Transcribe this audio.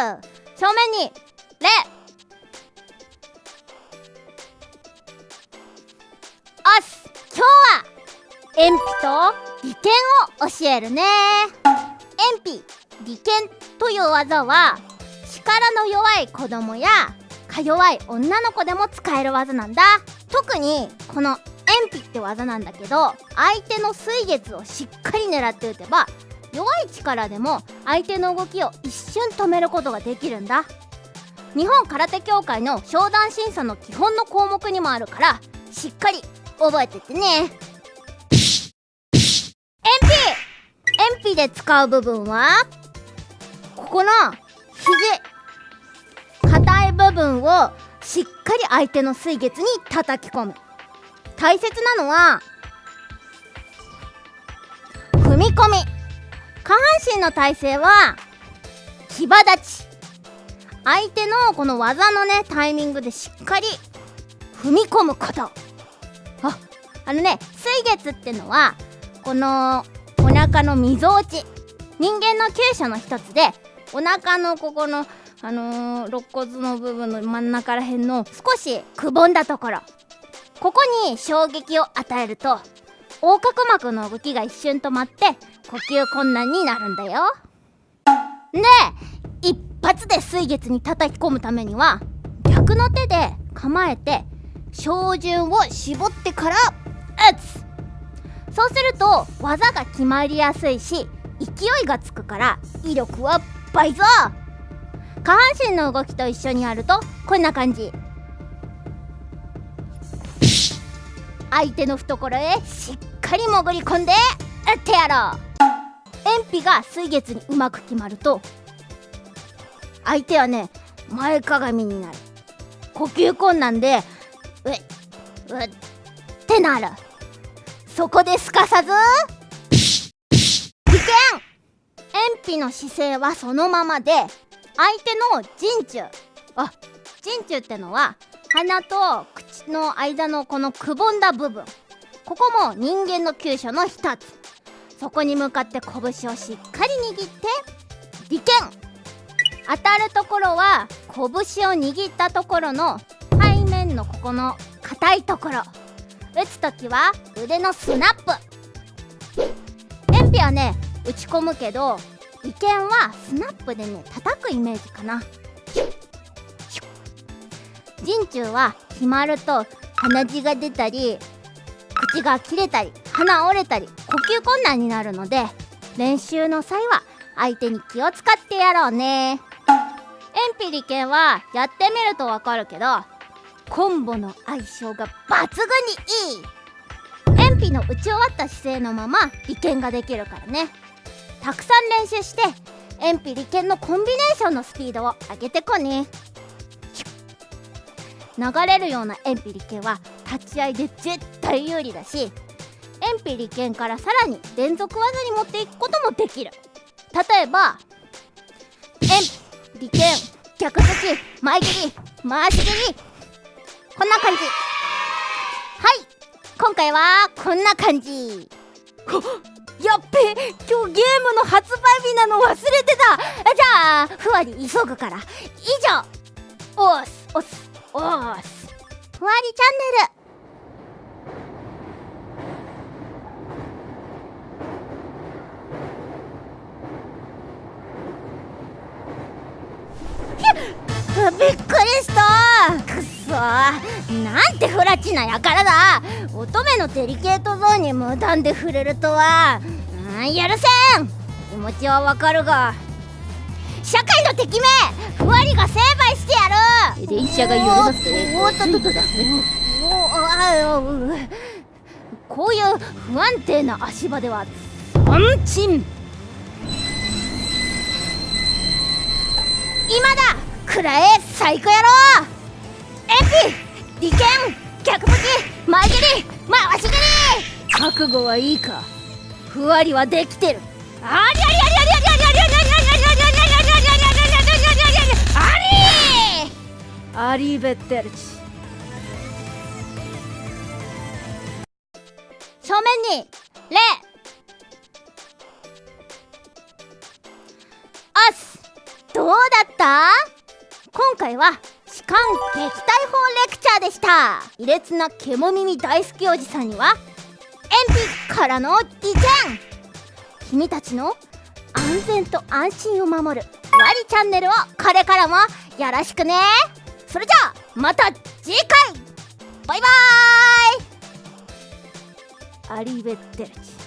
正面に礼おっす今日は鉛筆と利剣を教えるね。鉛筆利剣という技は力の弱い子供やか弱い女の子でも使える技なんだ。特にこの鉛筆って技なんだけど相手の水月をしっかり狙って打てば弱い力でも相手の動きを一瞬止めることができるんだ。日本空手協会の商談審査の基本の項目にもあるからしっかり覚えててね。鉛筆鉛筆で使う部分は？ここの肘硬い部分をしっかり相手の水月に叩き込む。大切なのは踏み込み。下半身の体勢は騎馬立ち。相手のこの技のねタイミングでしっかり踏み込むこと。ああのね水月ってのはこのお腹のみぞおち。人間の急所の一つでお腹のここのあのー、肋骨の部分の真ん中らへんの少しくぼんだところ。ここに衝撃を与えると横隔膜の動きが一瞬止まって呼吸困難になるんだよ。で一発で水月に叩き込むためには逆の手で構えて照準を絞ってから打つ。そうすると技が決まりやすいし勢いがつくから威力は倍増。下半身の動きと一緒にやるとこんな感じ。相手の懐へしっかり潜り込んで打ってやろう。鉛筆が水月にうまく決まると相手はね前かがみになる。呼吸困難でうっうっってなる。そこですかさず危険。鉛筆の姿勢はそのままで相手の陣中。あ陣中ってのは鼻と口の間のこのくぼんだ部分。ここも人間の急所の一つ。そこに向かって拳をしっかり握って利剣当たるところは拳を握ったところの背面のここの硬いところ。打つ時は腕のスナップ。鉛筆はね打ち込むけど利剣はスナップでね叩くイメージかな。陣中は決まると鼻血が出たり口が切れたり。鼻折れたり呼吸困難になるので練習の際は相手に気を使ってやろうね。鉛筆利剣はやってみるとわかるけどコンボの相性が抜群にいい。鉛筆の打ち終わった姿勢のまま利剣ができるからね。たくさん練習して鉛筆利剣のコンビネーションのスピードを上げてこね。流れるような鉛筆利剣は立ち合いで絶対有利だし鉛筆利剣からさらに連続技に持っていくこともできる。例えば鉛筆利剣逆突き前切り回し切り。こんな感じ。はい。今回はこんな感じ。やっべ今日ゲームの発売日なの忘れてた。じゃあふわり急ぐから。以上。おーすおすおーす。ふわりチャンネルなんてフラチなやからだ。乙女のデリケートゾーンに無断で触れるとは。うん許せん。気持ちはわかるが。社会の敵め。ふわりが成敗してやる。電車が揺れますね。おっとっとっとこういう不安定な足場では安心今だくらえ最高やろ鉛筆利権逆向き。前蹴り。回し蹴り覚悟はいいか。ふわりはできてる。ありありありありありありありアリーベッテルチ正面にレアスどうだった今回は痴漢撃退法レクチャーでした。卑劣な獣耳大好きおじさんにはエンピからの意見君たちの安全と安心を守るワリチャンネルをこれからもよろしくね。それじゃあまた次回。バイバーイ。アリベッテルチ。